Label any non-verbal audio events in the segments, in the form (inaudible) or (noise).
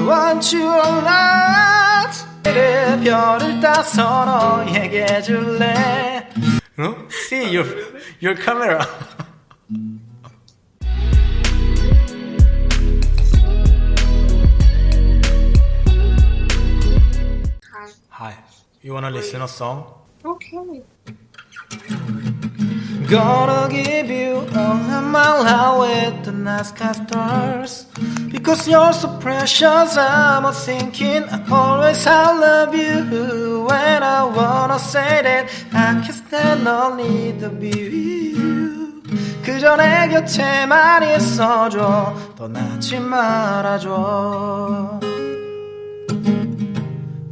I want you a lot 내 별을 따서 너에게 줄래 어? See your, your camera Hi. Hi, you wanna listen a song? Okay. Gonna give you all of my love with the night sky stars Because you're so precious I'm thinking always I love you When I wanna say that I can stand need to be with you 그저 내 곁에만 있어줘 떠나지 말아줘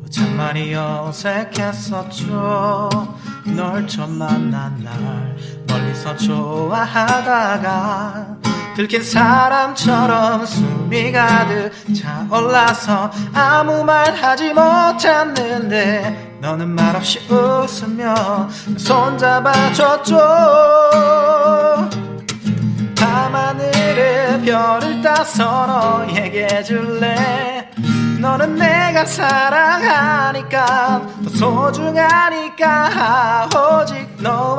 참 많이 어색했었죠 널 처음 만난 날 멀리서 좋아하다가 들킨 사람처럼 숨이 가득 차올라서 아무 말 하지 못했는데 너는 말없이 웃으며 손 잡아줬죠. 밤하늘에 별을 따서 너에게 줄래? 너는 내가 사랑하니까 더 소중하니까 오직 너만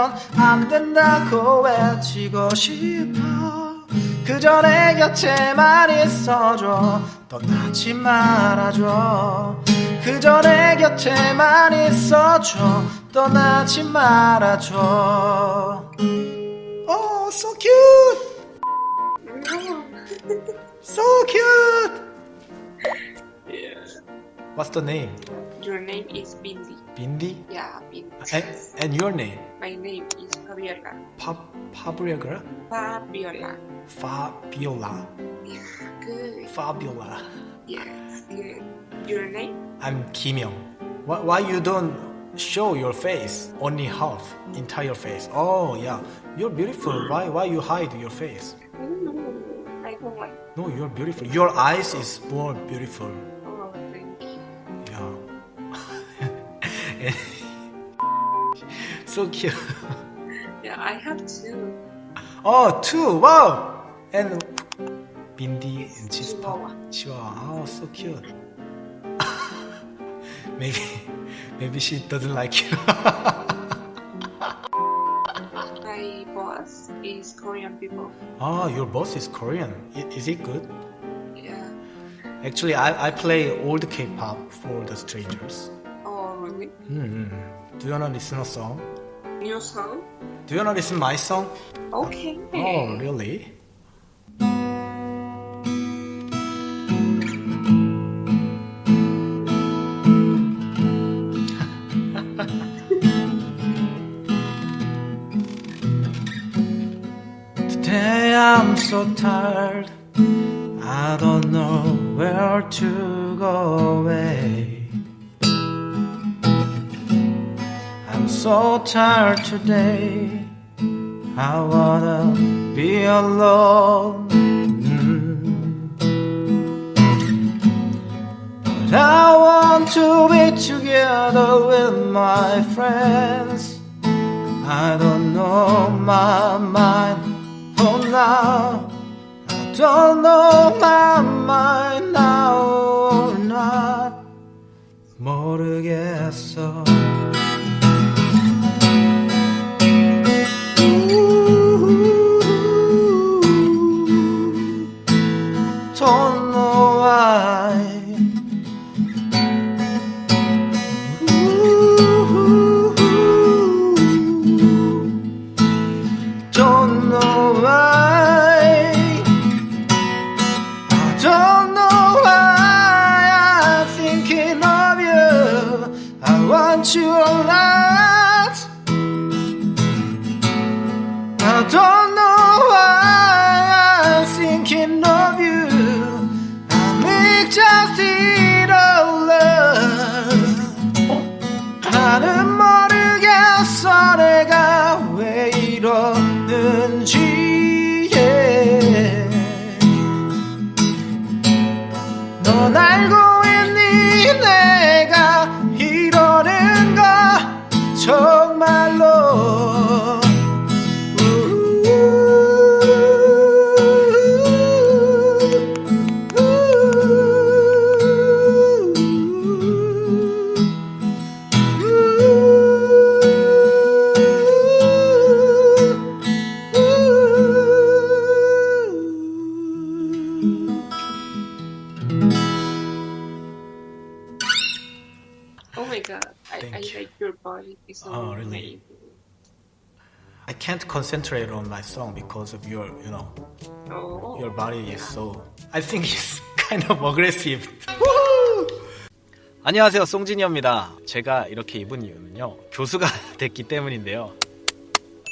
이면 안 된다고 외치고 싶어 그저 내 곁에만 있어줘 떠나지 말아줘 그저 내 곁에만 있어줘 떠나지 말아줘 Oh, so cute! So cute! yeah. What's the name? Your name is Bindi. Bindi? Yeah, Bindi. And, and your name? My name is Fabiola. Pa Fabiola? Fabiola. Fabiola. Yeah, good. Fabiola. Yes, good. Your name? I'm Kim Young. Why, why you don't show your face? Only half, entire face. Oh yeah, you're beautiful. Why why you hide your face? No, I don't like. No, you're beautiful. Your eyes is more beautiful. (laughs) so cute. Yeah, I have two. Oh, two. Wow. And Bindi and Chispa. Chihuahua. Chihuahua. Oh, so cute. (laughs) maybe, maybe she doesn't like you. (laughs) My boss is Korean people. oh, your boss is Korean. Is it good? Yeah. Actually, I, I play old K-pop for the strangers. Oh? Mm-hmm. Do you wanna listen a song? New song? Do you wanna listen my song? Okay. Oh, really? Today I'm so tired. I don't know where to go away. so tired today. I wanna be alone. Mm. But I want to be together with my friends. I don't know my mind for now. I don't know my mind now or not. 모르겠어. It's so Oh, really? I can't concentrate on my song because of your, you know, Oh, your body is so. I think it's kind of aggressive. 안녕하세요, 송진이입니다. 제가 이렇게 입은 이유는요, 교수가 됐기 때문인데요.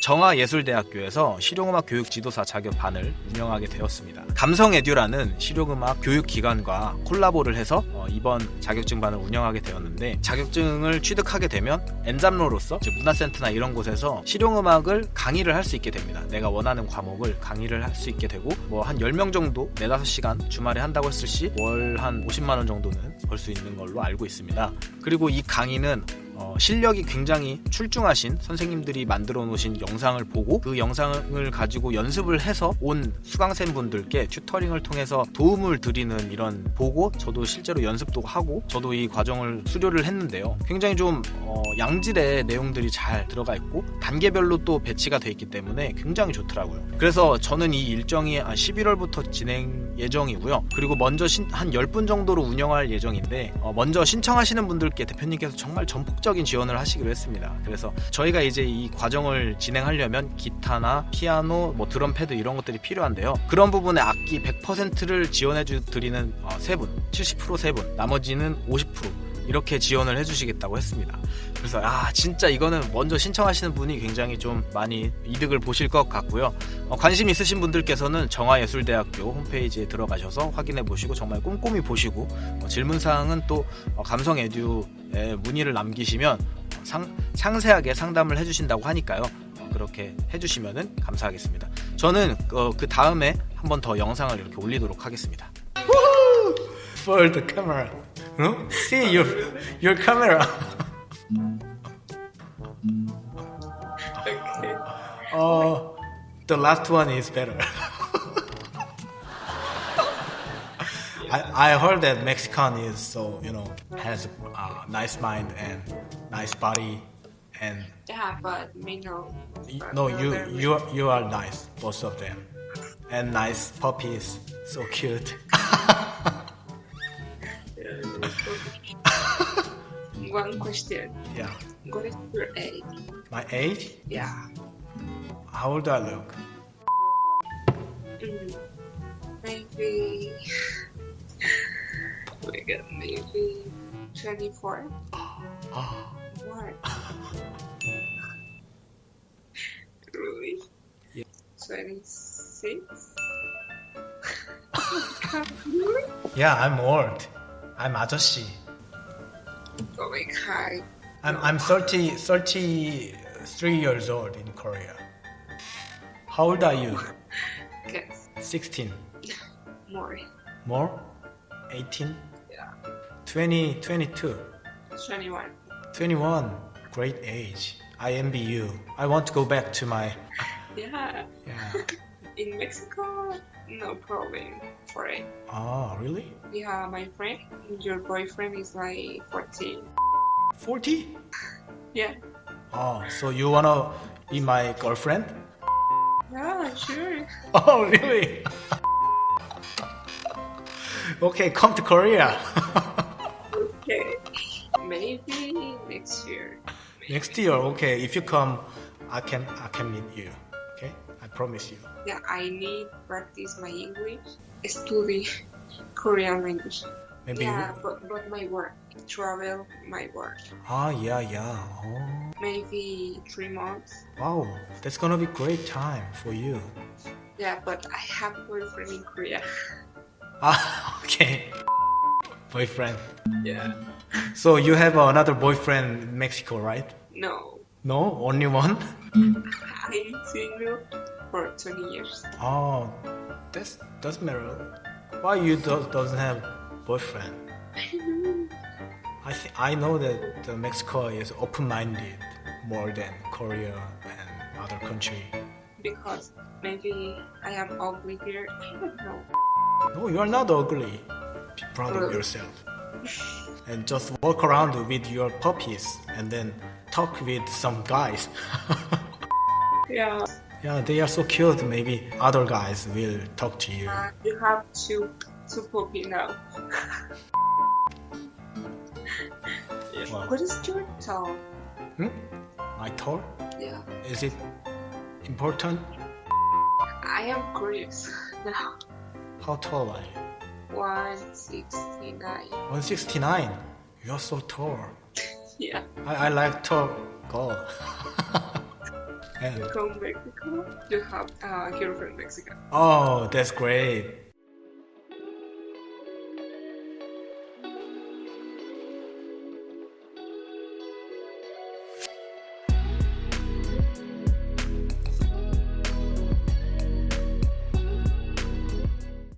정화예술대학교에서 실용음악 교육 지도사 자격반을 운영하게 되었습니다. 감성에듀라는 실용음악 교육기관과 콜라보를 해서 어, 이번 자격증반을 운영하게 되었는데 자격증을 취득하게 되면 엔잡로로서 즉 문화센터나 이런 곳에서 실용음악을 강의를 할 수 있게 됩니다. 내가 원하는 과목을 강의를 할 수 있게 되고 뭐 한 10명 정도 4, 5시간 주말에 한다고 했을 시 월 한 50만 원 정도는 벌 수 있는 걸로 알고 있습니다. 그리고 이 강의는 어, 실력이 굉장히 출중하신 선생님들이 만들어 놓으신 영상을 보고 그 영상을 가지고 연습을 해서 온 수강생 분들께 튜터링을 통해서 도움을 드리는 이런 보고 저도 실제로 연습도 하고 저도 이 과정을 수료를 했는데요. 굉장히 좀 어, 양질의 내용들이 잘 들어가 있고 단계별로 또 배치가 돼 있기 때문에 굉장히 좋더라고요. 그래서 저는 이 일정이 한 11월부터 진행 예정이고요. 그리고 먼저 신- 한 10분 정도로 운영할 예정인데 어, 먼저 신청하시는 분들께 대표님께서 정말 전폭적 인 지원을 하시기로 했습니다. 그래서 저희가 이제 이 과정을 진행하려면 기타나 피아노, 뭐 드럼 패드 이런 것들이 필요한데요. 그런 부분에 악기 100%를 지원해 주 드리는 어, 세 분, 70%세 분, 나머지는 50% 이렇게 지원을 해주시겠다고 했습니다. 그래서 아 진짜 이거는 먼저 신청하시는 분이 굉장히 좀 많이 이득을 보실 것 같고요. 어, 관심 있으신 분들께서는 정화예술대학교 홈페이지에 들어가셔서 확인해 보시고 정말 꼼꼼히 보시고 어, 질문 사항은 또 어, 감성 에듀에 문의를 남기시면 어, 상, 상세하게 상담을 해주신다고 하니까요. 어, 그렇게 해주시면 감사하겠습니다. 저는 어, 그 다음에 한 번 더 영상을 이렇게 올리도록 하겠습니다. For the camera, no? See your your camera. Uh, the last one is better. (laughs) I, I heard that Mexican is so you know has a uh, nice mind and nice body and Yeah, but me no. But no you you you are nice both of them and nice puppies so cute. (laughs) One question. yeah, What is your age? my age? Yeah. How old do I look? Maybe. Oh my maybe 24. what? really? Yeah. 26? yeah, I'm old. I'm Ajoshi. Oh my god. I'm, I'm 30, 33 years old in Korea. How old are you? (laughs) Guess 16. more. More? 18? Yeah. 20, 22. 21. 21. Great age. I envy you. I want to go back to my (laughs) Yeah. yeah. In Mexico, no problem for it. Oh, really? Yeah, my friend, your boyfriend is like 14. 40? Yeah. Oh, so you wanna be my girlfriend? Yeah, sure. (laughs) Oh, really? okay, come to Korea. Okay. Maybe next year. Next year, okay. If you come, I can I can meet you. Okay, I promise you. Yeah, I need practice my English, study (laughs) Korean language. Maybe. Yeah, but, but my work, travel, my work. Ah, yeah, yeah. Oh, Maybe three months. wow, that's gonna be great time for you. Yeah, but I have boyfriend in Korea. (laughs) Ah, okay. Boyfriend. Yeah. So you have another boyfriend in Mexico, right? No, No, only one. I'm single for 20 years. Oh, that's doesn't matter. Why you do, doesn't have boyfriend? I think I know that the Mexico is open-minded more than Korea and other country. because maybe I am ugly here. I don't know. No, you are not ugly. Be proud of yourself. And just walk around with your puppies and then talk with some guys. (laughs) Yeah. yeah, they are so cute. Maybe other guys will talk to you. Uh, you have to to puppy now. What? What is your tall? Hmm? My tall? Yeah. Is it important? I am curious (laughs) now. How tall are you? 169. 169. You're so tall. (laughs) Yeah. I, I like tall girl. (laughs) and From Mexico. You have a girlfriend Mexico. oh, that's great.